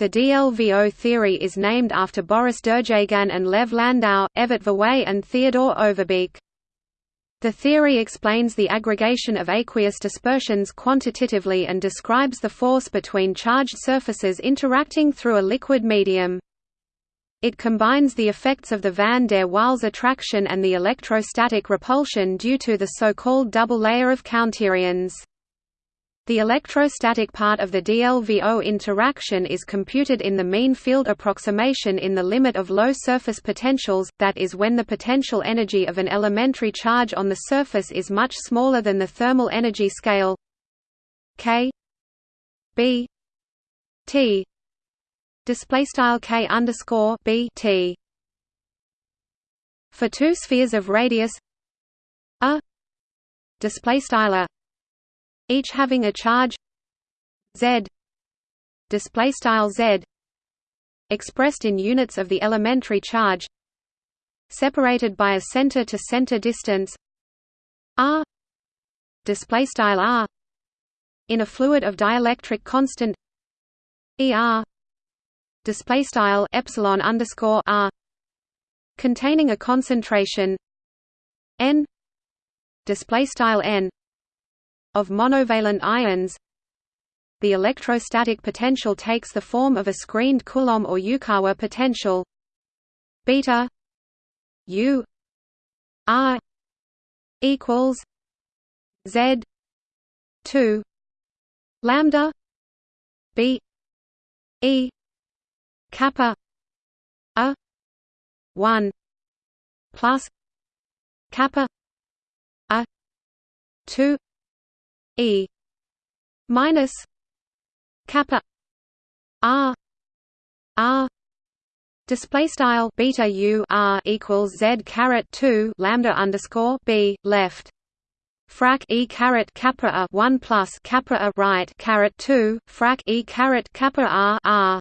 The DLVO theory is named after Boris Derjaguin and Lev Landau, Evert Verwey and Theodore Overbeek. The theory explains the aggregation of aqueous dispersions quantitatively and describes the force between charged surfaces interacting through a liquid medium. It combines the effects of the van der Waals attraction and the electrostatic repulsion due to the so-called double layer of counterions. The electrostatic part of the DLVO interaction is computed in the mean field approximation in the limit of low surface potentials, that is when the potential energy of an elementary charge on the surface is much smaller than the thermal energy scale k b t display style k underscore b t. For two spheres of radius a display style a each having a charge. Z. Display style z. Expressed in units of the elementary charge. Separated by a center to center distance. R. Display style r. In a fluid of dielectric constant. Er display style epsilon underscore r. Containing a concentration. N. Display style n of monovalent ions. The electrostatic potential takes the form of a screened Coulomb or Yukawa potential. Beta U R equals Z two lambda B E kappa a one plus kappa a two E minus kappa R R Display style beta u r equals z caret two lambda underscore b left. Frac e caret kappa a one plus kappa a right caret two frac e caret kappa r r,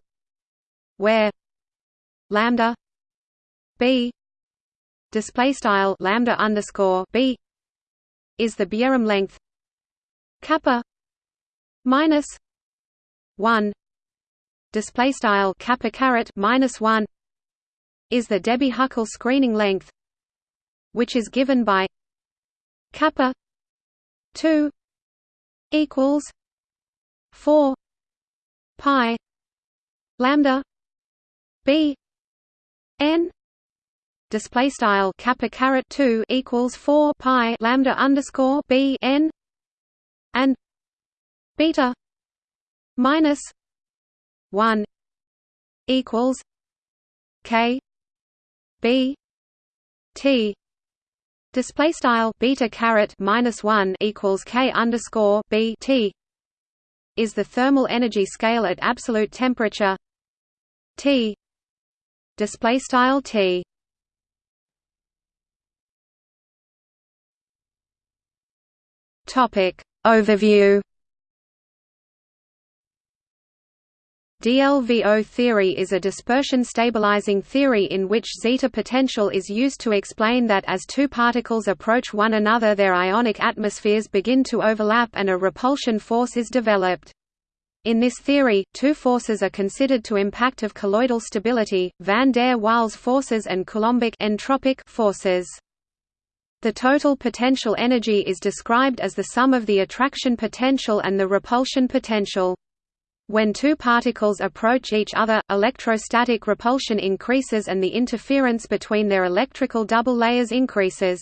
where lambda b display style lambda underscore b is the Bjerrum length kappa minus 1 display style kappa caret minus 1 is the Debye-Huckel screening length which is given by kappa 2 equals 4 pi lambda b n display style kappa caret 2 equals 4 pi lambda underscore b n and beta minus 1 equals k b t. Display style beta caret minus 1 equals k underscore b t is the thermal energy scale at absolute temperature T. Display style T. Topic Overview DLVO theory is a dispersion stabilizing theory in which zeta potential is used to explain that as two particles approach one another their ionic atmospheres begin to overlap and a repulsion force is developed. In this theory, two forces are considered to impact of colloidal stability, van der Waals forces and Coulombic entropic forces. The total potential energy is described as the sum of the attraction potential and the repulsion potential. When two particles approach each other, electrostatic repulsion increases and the interference between their electrical double layers increases.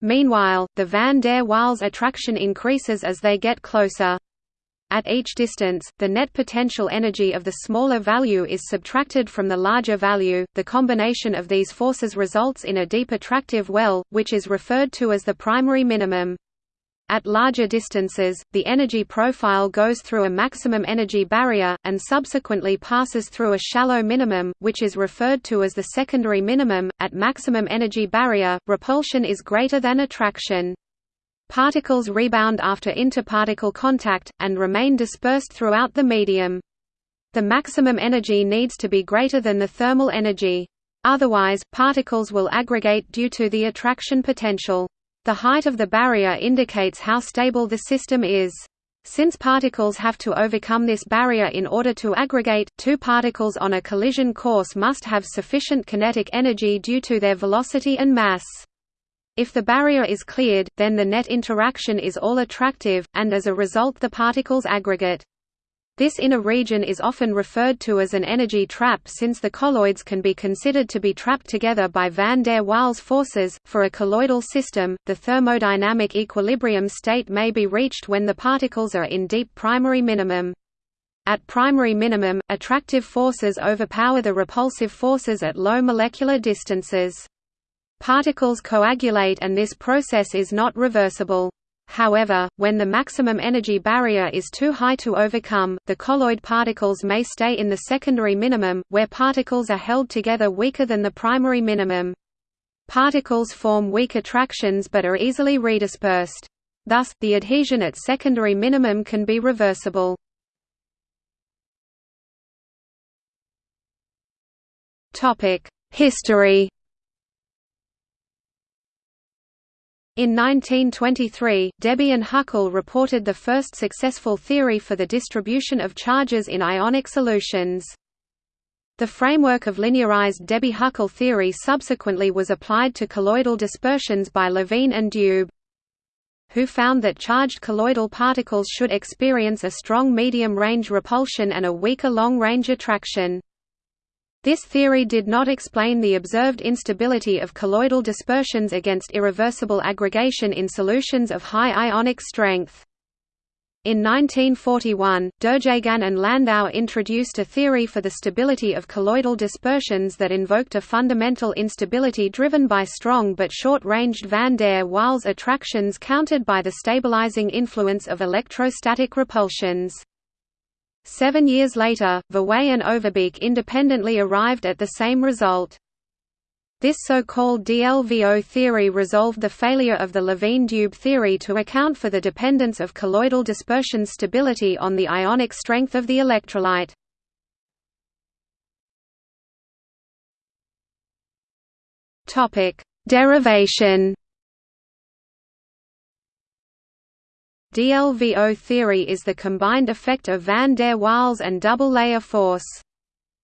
Meanwhile, the van der Waals attraction increases as they get closer. At each distance, the net potential energy of the smaller value is subtracted from the larger value. The combination of these forces results in a deep attractive well, which is referred to as the primary minimum. At larger distances, the energy profile goes through a maximum energy barrier, and subsequently passes through a shallow minimum, which is referred to as the secondary minimum. At maximum energy barrier, repulsion is greater than attraction. Particles rebound after interparticle contact, and remain dispersed throughout the medium. The maximum energy needs to be greater than the thermal energy. Otherwise, particles will aggregate due to the attraction potential. The height of the barrier indicates how stable the system is. Since particles have to overcome this barrier in order to aggregate, two particles on a collision course must have sufficient kinetic energy due to their velocity and mass. If the barrier is cleared, then the net interaction is all attractive, and as a result the particles aggregate. This inner region is often referred to as an energy trap since the colloids can be considered to be trapped together by van der Waals forces. For a colloidal system, the thermodynamic equilibrium state may be reached when the particles are in deep primary minimum. At primary minimum, attractive forces overpower the repulsive forces at low molecular distances. Particles coagulate and this process is not reversible. However, when the maximum energy barrier is too high to overcome, the colloid particles may stay in the secondary minimum, where particles are held together weaker than the primary minimum. Particles form weak attractions but are easily redispersed. Thus, the adhesion at secondary minimum can be reversible. History In 1923, Debye and Huckel reported the first successful theory for the distribution of charges in ionic solutions. The framework of linearized Debye-Huckel theory subsequently was applied to colloidal dispersions by Levine and Dube who found that charged colloidal particles should experience a strong medium-range repulsion and a weaker long-range attraction. This theory did not explain the observed instability of colloidal dispersions against irreversible aggregation in solutions of high ionic strength. In 1941, Derjaguin and Landau introduced a theory for the stability of colloidal dispersions that invoked a fundamental instability driven by strong but short-ranged van der Waals attractions countered by the stabilizing influence of electrostatic repulsions. Seven years later, Verwey and Overbeek independently arrived at the same result. This so-called DLVO theory resolved the failure of the Levine-Dube theory to account for the dependence of colloidal dispersion stability on the ionic strength of the electrolyte. Derivation DLVO theory is the combined effect of van der Waals and double-layer force.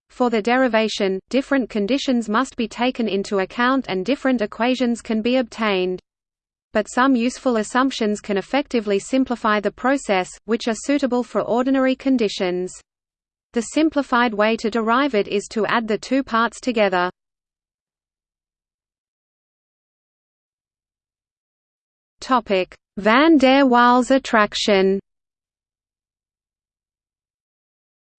For the derivation, different conditions must be taken into account and different equations can be obtained. But some useful assumptions can effectively simplify the process, which are suitable for ordinary conditions. The simplified way to derive it is to add the two parts together. Topic: Van der Waals attraction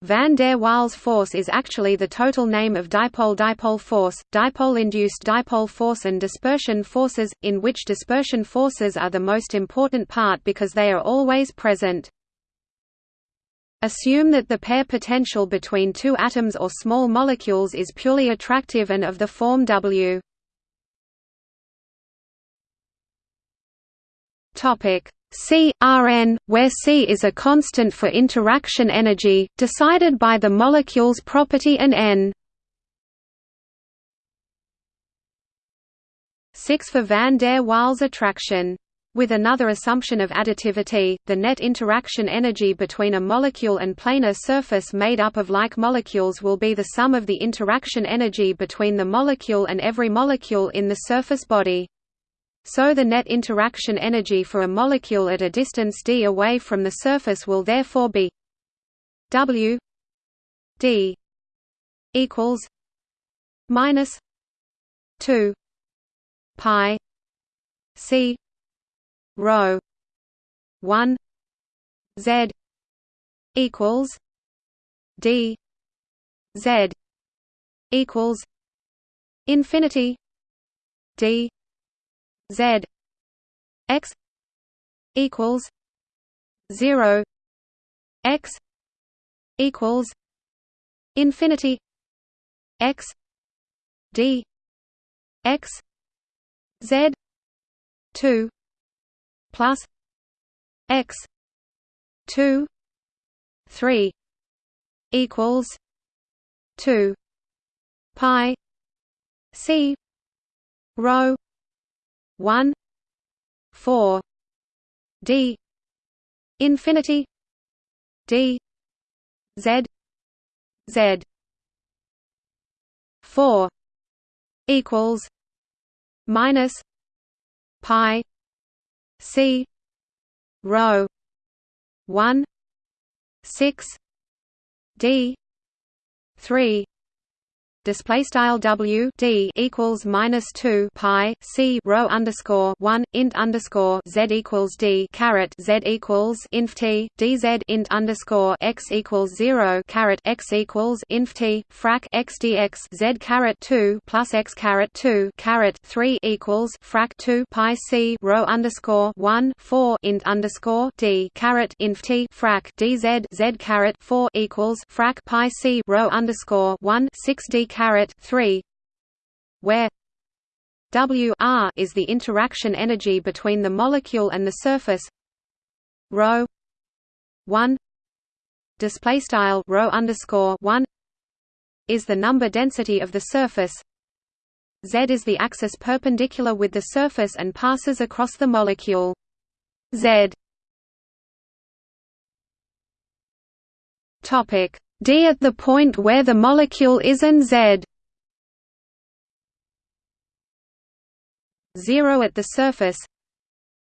Van der Waals force is actually the total name of dipole-dipole force, dipole-induced dipole force and dispersion forces, in which dispersion forces are the most important part because they are always present. Assume that the pair potential between two atoms or small molecules is purely attractive and of the form W. Topic C Rn, where C is a constant for interaction energy, decided by the molecule's property and N. 6 for van der Waals attraction. With another assumption of additivity, the net interaction energy between a molecule and planar surface made up of like molecules will be the sum of the interaction energy between the molecule and every molecule in the surface body. So the net interaction energy for a molecule at a distance d away from the surface will therefore be W d equals minus 2 pi c rho 1 z equals d z equals infinity d Z X equals zero X equals infinity X D X Z two plus X two three equals two pi C rho 1 4 d infinity d z z. 4 equals minus pi c rho 1 6 d 3 display style w d equals minus two pi c rho underscore one int underscore z equals d caret z equals inf t dz int underscore x equals zero caret x equals inf t frac x dx z caret two plus x caret two caret three equals frac two pi c rho underscore one four int underscore d caret inf t frac dz z caret four equals frac pi c rho underscore one six d caret 3 where W r is the interaction energy between the molecule and the surface rho 1 display style rho underscore 1 is the number density of the surface Z is the axis perpendicular with the surface and passes across the molecule Z. Topic d at the point where the molecule is and z. 0 at the surface.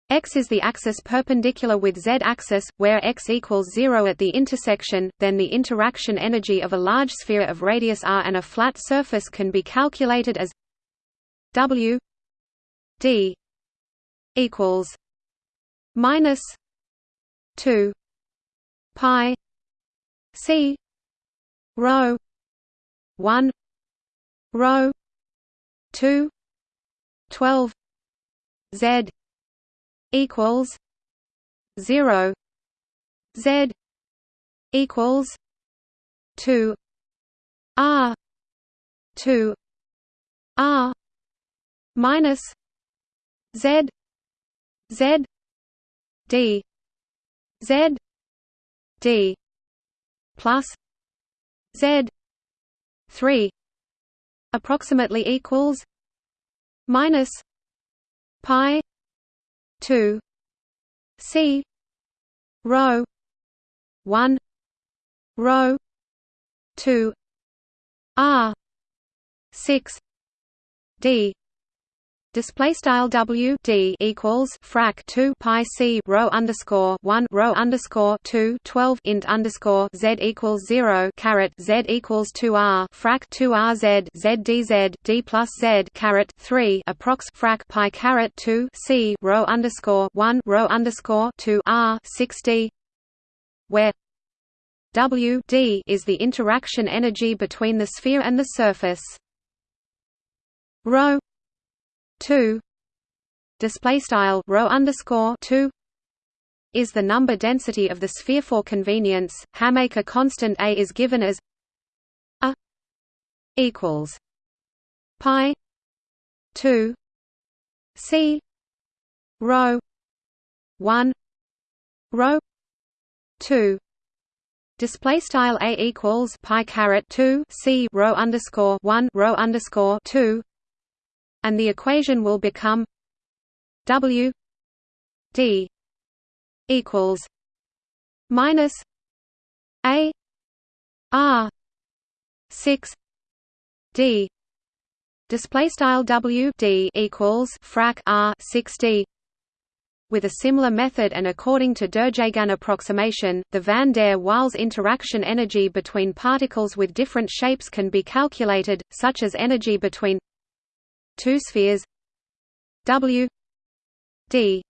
X is the axis perpendicular with z-axis, where x equals 0 at the intersection, then the interaction energy of a large sphere of radius r and a flat surface can be calculated as w d equals minus 2 pi c Rho one Rho two twelve Z equals zero Z equals two R two R minus Z Z D Z D plus Z three approximately equals minus pi two C rho one rho two R six D display style W D equals frac 2 pi C rho underscore 1 rho underscore 2 12 int underscore Z equals 0 caret Z equals 2 R frac 2 R Z Z D Z D plus Z caret 3 approx frac pi caret 2 C rho underscore 1 rho underscore 2 R 6 D where W D is the interaction energy between the sphere and the surface. Rho two. Display style rho underscore two. Is the number density of the sphere for convenience. Hamaker constant A is given as a equals pi two. C rho one. Rho two. Display style a equals pi caret two. C rho underscore one. Rho underscore two and the equation will become W D equals minus A R six D. Display style W D equals frac R six D. With a similar method and according to Derjaguin approximation, the van der Waals interaction energy between particles with different shapes can be calculated, such as energy between two spheres W D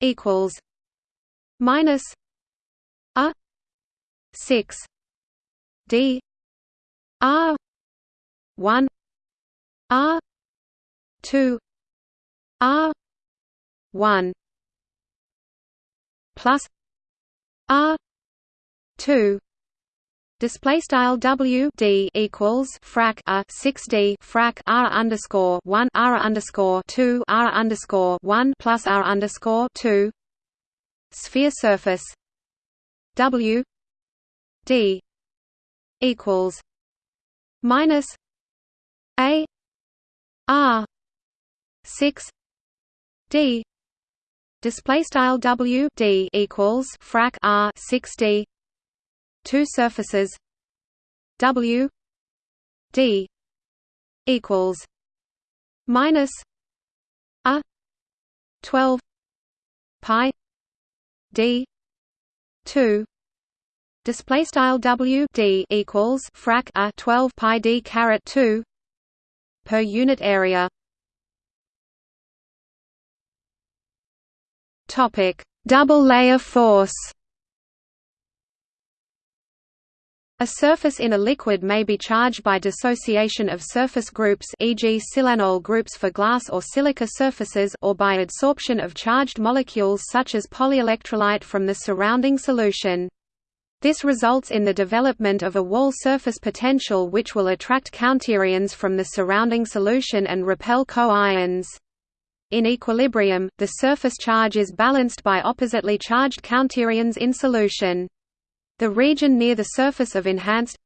equals minus a six D R one R two R one plus R two Display style W D equals frac a six D frac R underscore one R underscore two R underscore one plus R underscore two. Sphere surface. W D equals minus A R six D. Display style W D equals frac R six D two surfaces W D equals minus a 12 pi d 2 display style w d equals frac a 12 pi d caret 2 per unit area. Topic double layer force A surface in a liquid may be charged by dissociation of surface groups e.g. silanol groups for glass or silica surfaces or by adsorption of charged molecules such as polyelectrolyte from the surrounding solution. This results in the development of a wall surface potential which will attract counterions from the surrounding solution and repel co-ions. In equilibrium, the surface charge is balanced by oppositely charged counterions in solution. The region near the surface of enhanced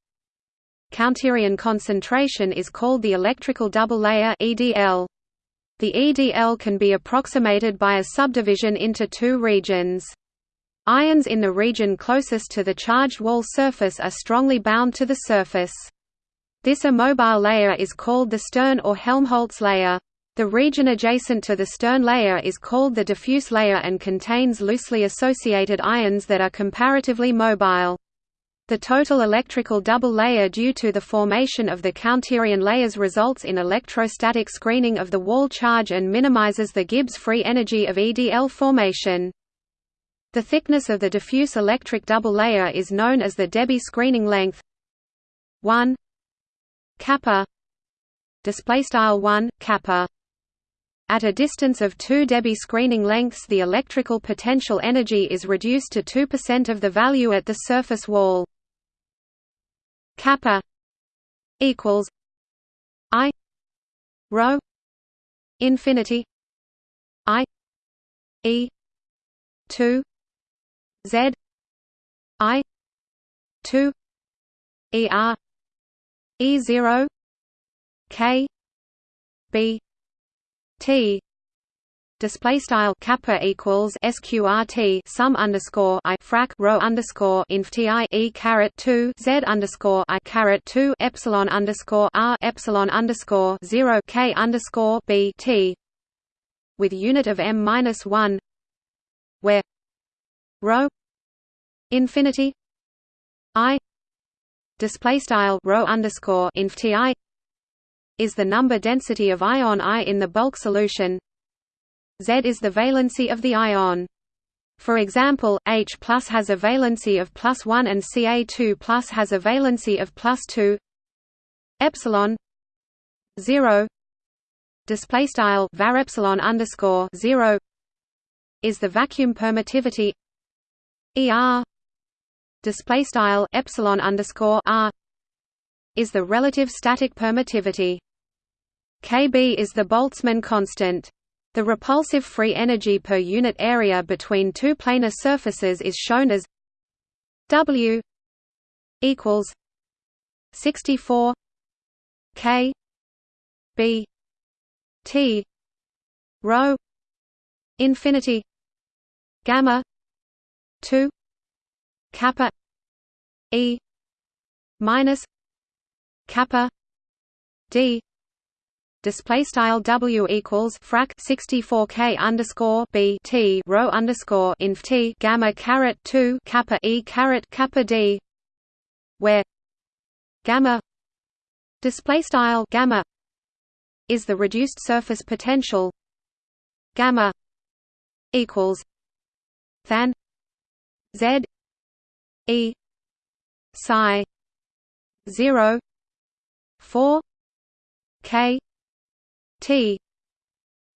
counterion concentration is called the electrical double layer EDL. The EDL can be approximated by a subdivision into two regions. Ions in the region closest to the charged wall surface are strongly bound to the surface. This immobile layer is called the Stern or Helmholtz layer. The region adjacent to the stern layer is called the diffuse layer and contains loosely associated ions that are comparatively mobile. The total electrical double layer due to the formation of the counterion layers results in electrostatic screening of the wall charge and minimizes the Gibbs free energy of EDL formation. The thickness of the diffuse electric double layer is known as the Debye screening length 1 kappa display style 1 kappa at a distance of 2 Debye screening lengths the electrical potential energy is reduced to 2% of the value at the surface wall. kappa equals i rho infinity i e 2 z i 2 er e 0 k b T. Display style kappa equals sqrt sum underscore i frac rho underscore inf ti e caret 2 z underscore i caret 2 epsilon underscore r epsilon underscore 0 k underscore b t. With unit of m minus 1 where rho infinity i display style rho underscore inf ti is the number density of ion I in the bulk solution. Z is the valency of the ion. For example, H plus has a valency of plus 1 and Ca2 plus has a valency of plus 2 epsilon 0 display style var epsilon underscore 0 is the vacuum permittivity. Er display style epsilon underscore r is the relative static permittivity Kb is the Boltzmann constant. The repulsive free energy per unit area between two planar surfaces is shown as W equals 64 K B T rho infinity gamma 2 kappa E minus kappa D display style W equals frac 64 K underscore B T rho underscore inf T gamma caret 2 kappa E caret kappa D where gamma display style gamma is the reduced surface potential gamma equals than Z E psi 0 4 K T.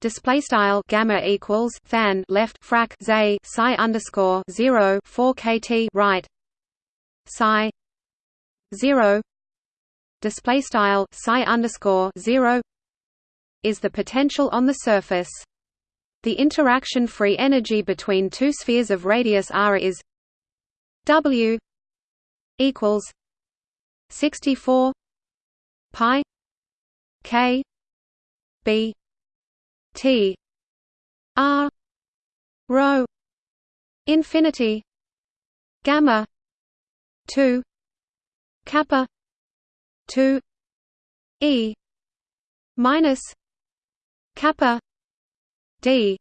Display style gamma equals than left frac z psi underscore 0 4 kt right. Psi 0 display style psi underscore 0 is the potential on the surface. The interaction free energy between two spheres of radius r is w equals 64 pi k B T R rho infinity gamma 2 kappa 2 e minus kappa d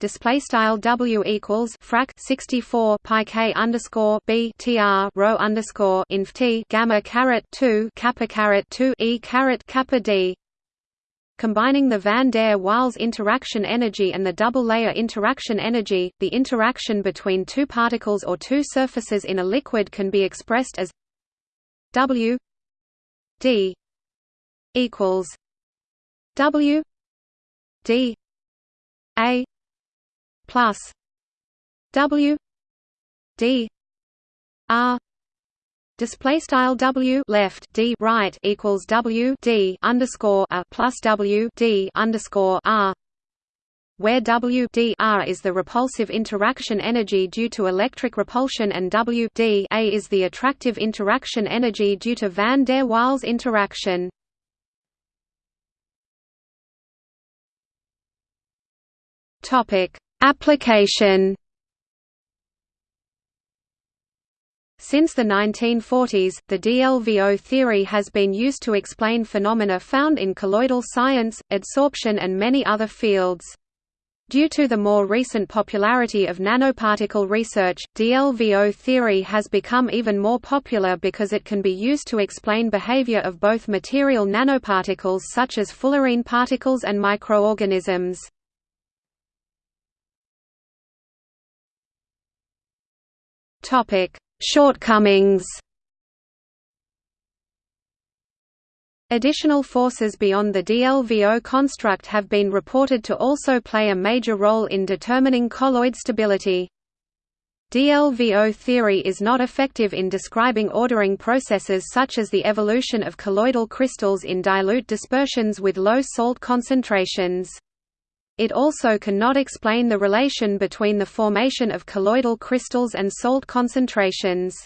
display style w equals frac 64 pi k underscore b tr rho underscore inf t gamma caret 2 kappa caret 2 e caret kappa d Combining the van der Waals interaction energy and the double-layer interaction energy, the interaction between two particles or two surfaces in a liquid can be expressed as W d equals W d a plus W d r Display style W left D right equals W D underscore a plus W D underscore R where W D R is the repulsive interaction energy due to electric repulsion and W D A is the attractive interaction energy due to van der Waals interaction. Topic Application Since the 1940s, the DLVO theory has been used to explain phenomena found in colloidal science, adsorption and many other fields. Due to the more recent popularity of nanoparticle research, DLVO theory has become even more popular because it can be used to explain behavior of both material nanoparticles such as fullerene particles and microorganisms. Topic: Shortcomings Additional forces beyond the DLVO construct have been reported to also play a major role in determining colloid stability. DLVO theory is not effective in describing ordering processes such as the evolution of colloidal crystals in dilute dispersions with low salt concentrations. It also cannot explain the relation between the formation of colloidal crystals and salt concentrations.